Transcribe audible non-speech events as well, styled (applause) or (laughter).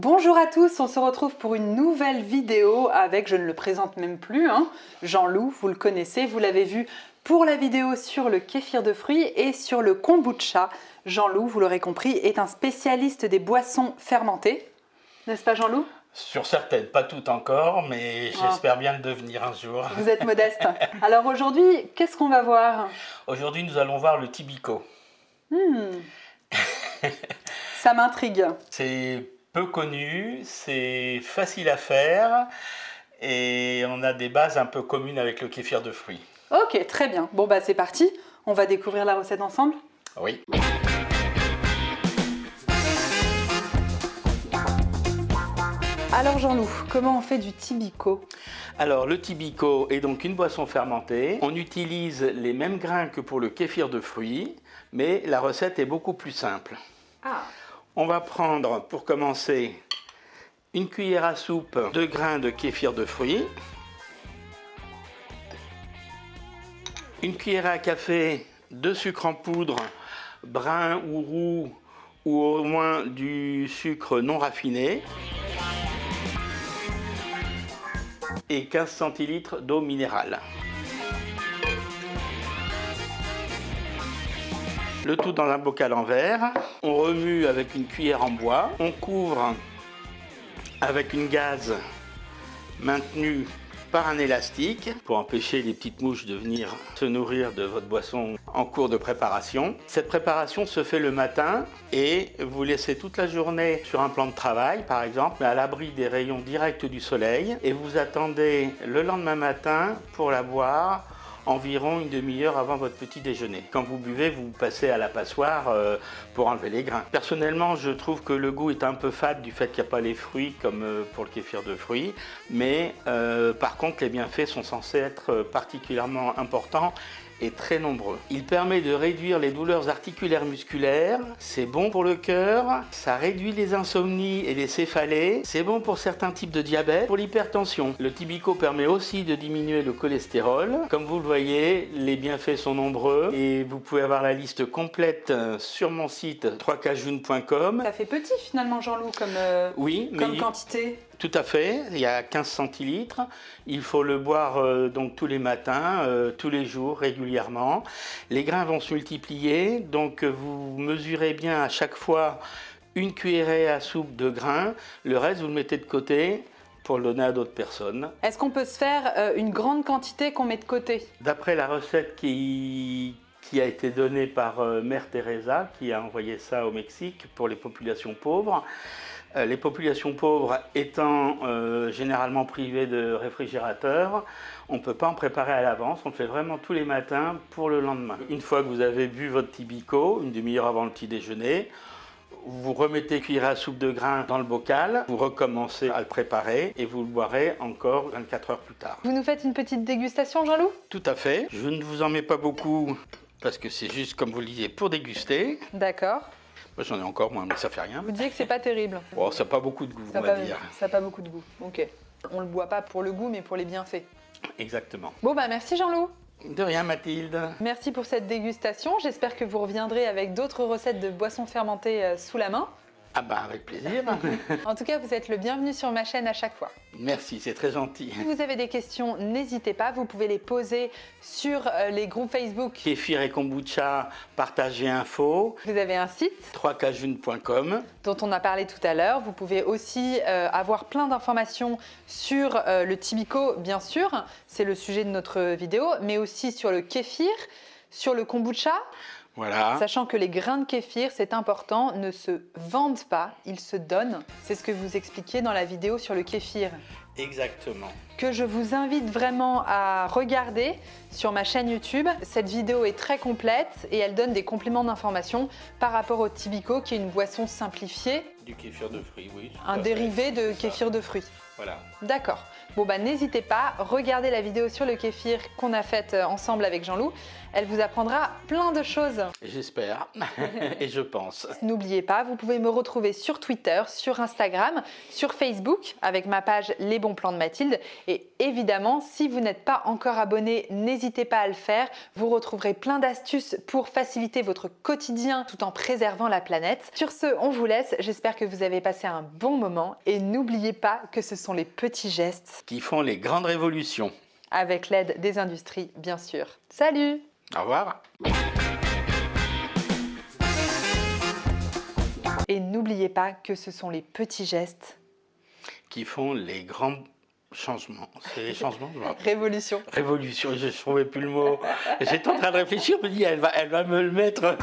Bonjour à tous, on se retrouve pour une nouvelle vidéo avec, je ne le présente même plus, hein, Jean-Loup, vous le connaissez, vous l'avez vu pour la vidéo sur le kéfir de fruits et sur le kombucha. Jean-Loup, vous l'aurez compris, est un spécialiste des boissons fermentées. N'est-ce pas Jean-Loup Sur certaines, pas toutes encore, mais Ah. j'espère bien le devenir un jour. Vous êtes modeste. (laughs) Alors aujourd'hui, qu'est-ce qu'on va voir? Aujourd'hui, nous allons voir le tibico. Hmm. (laughs) Ça m'intrigue. C'est peu connu, c'est facile à faire et on a des bases un peu communes avec le kéfir de fruits. Ok, très bien. Bon bah c'est parti, on va découvrir la recette ensemble. Oui. Alors Jean-Loup, comment on fait du tibico? Alors, le tibico est donc une boisson fermentée. On utilise les mêmes grains que pour le kéfir de fruits, mais la recette est beaucoup plus simple. Ah On va prendre, pour commencer, une cuillère à soupe de grains de kéfir de fruits, une cuillère à café de sucre en poudre, brun ou roux, ou au moins du sucre non raffiné, et 15 centilitres d'eau minérale. Le tout dans un bocal en verre. On remue avec une cuillère en bois. On couvre avec une gaze maintenue par un élastique pour empêcher les petites mouches de venir se nourrir de votre boisson en cours de préparation. Cette préparation se fait le matin et vous laissez toute la journée sur un plan de travail par exemple, mais à l'abri des rayons directs du soleil et vous attendez le lendemain matin pour la boire environ une demi-heure avant votre petit déjeuner. Quand vous buvez, vous passez à la passoire euh, pour enlever les grains. Personnellement, je trouve que le goût est un peu fade du fait qu'il n'y a pas les fruits comme euh, pour le kéfir de fruits, mais euh, par contre, les bienfaits sont censés être particulièrement importants et très nombreux. Il permet de réduire les douleurs articulaires musculaires, c'est bon pour le cœur, ça réduit les insomnies et les céphalées, c'est bon pour certains types de diabète, pour l'hypertension. Le tibico permet aussi de diminuer le cholestérol. Comme vous le voyez, les bienfaits sont nombreux et vous pouvez avoir la liste complète euh, sur mon site 3kjune.com. Ça fait petit finalement Jean-Loup comme, euh, Oui, mais comme quantité. Tout à fait, il y a 15 centilitres. Il faut le boire euh, donc tous les matins, euh, tous les jours, régulièrement. Les grains vont se multiplier, donc euh, vous mesurez bien à chaque fois une cuillerée à soupe de grains. Le reste, vous le mettez de côté pour le donner à d'autres personnes. Est-ce qu'on peut se faire euh, une grande quantité qu'on met de côté? D'après la recette qui, qui a été donnée par Mère Teresa, qui a envoyé ça au Mexique pour les populations pauvres, les populations pauvres étant euh, généralement privées de réfrigérateur, on ne peut pas en préparer à l'avance, on le fait vraiment tous les matins pour le lendemain. Une fois que vous avez bu votre tibico, une demi-heure avant le petit déjeuner, vous remettez cuillère à soupe de grains dans le bocal, vous recommencez à le préparer et vous le boirez encore 24 heures plus tard. Vous nous faites une petite dégustation Jean-Loup? Tout à fait. Je ne vous en mets pas beaucoup parce que c'est juste, comme vous le disiez, pour déguster. D'accord. Moi, j'en ai encore moins, mais ça fait rien. Vous disiez que c'est pas terrible. Bon, ça n'a pas beaucoup de goût, Ça on n'a va pas, dire. ça a pas beaucoup de goût. Ok. On le boit pas pour le goût mais pour les bienfaits. Exactement. Bon bah merci Jean-Loup. De rien, Mathilde. Merci pour cette dégustation. J'espère que vous reviendrez avec d'autres recettes de boissons fermentées euh, sous la main. Ah bah, avec plaisir. (laughs) En tout cas, vous êtes le bienvenu sur ma chaîne à chaque fois. Merci, c'est très gentil. Si vous avez des questions, n'hésitez pas. Vous pouvez les poser sur euh, les groupes Facebook. Kéfir et kombucha, partagez info, Vous avez un site 3kjune.com. dont on a parlé tout à l'heure. Vous pouvez aussi euh, avoir plein d'informations sur euh, le tibico, bien sûr, c'est le sujet de notre vidéo, mais aussi sur le kéfir, sur le kombucha, Voilà. sachant que les grains de kéfir, c'est important, ne se vendent pas, ils se donnent. C'est ce que vous expliquez dans la vidéo sur le kéfir Exactement. que je vous invite vraiment à regarder sur ma chaîne YouTube. Cette vidéo est très complète et elle donne des compléments d'information par rapport au Tibico qui est une boisson simplifiée, Du kéfir de fruits, oui. un fait. dérivé de ça. kéfir de fruits. Voilà. D'accord. Bon bah n'hésitez pas, regardez la vidéo sur le kéfir qu'on a faite euh, ensemble avec Jean-Loup. Elle vous apprendra plein de choses. J'espère. (laughs) et je pense. N'oubliez pas, vous pouvez me retrouver sur Twitter, sur Instagram, sur Facebook avec ma page Les bons plans de Mathilde. Et évidemment, si vous n'êtes pas encore abonné, n'hésitez pas à le faire. Vous retrouverez plein d'astuces pour faciliter votre quotidien tout en préservant la planète. Sur ce, on vous laisse. J'espère J'espère que vous avez passé un bon moment et n'oubliez pas que ce sont les petits gestes qui font les grandes révolutions. avec l'aide des industries, bien sûr. Salut Au revoir. Et n'oubliez pas que ce sont les petits gestes. Qui font les grands changements. C'est les changements. Révolution. Révolution, je ne trouvais plus le mot. J'étais en train de réfléchir, je me dis, elle va, elle va me le mettre.